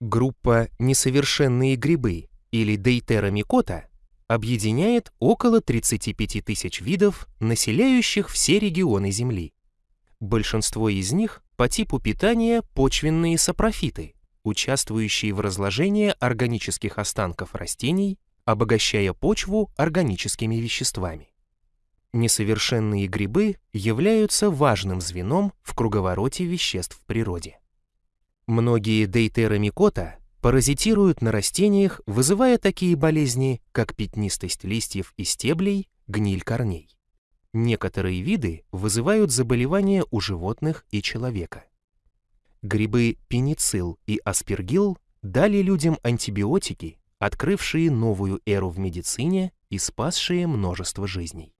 Группа «Несовершенные грибы» или Дейтеромикота объединяет около 35 тысяч видов, населяющих все регионы Земли. Большинство из них по типу питания почвенные сапрофиты, участвующие в разложении органических останков растений, обогащая почву органическими веществами. Несовершенные грибы являются важным звеном в круговороте веществ в природе. Многие дейтеромикота паразитируют на растениях, вызывая такие болезни, как пятнистость листьев и стеблей, гниль корней. Некоторые виды вызывают заболевания у животных и человека. Грибы пеницилл и аспергилл дали людям антибиотики, открывшие новую эру в медицине и спасшие множество жизней.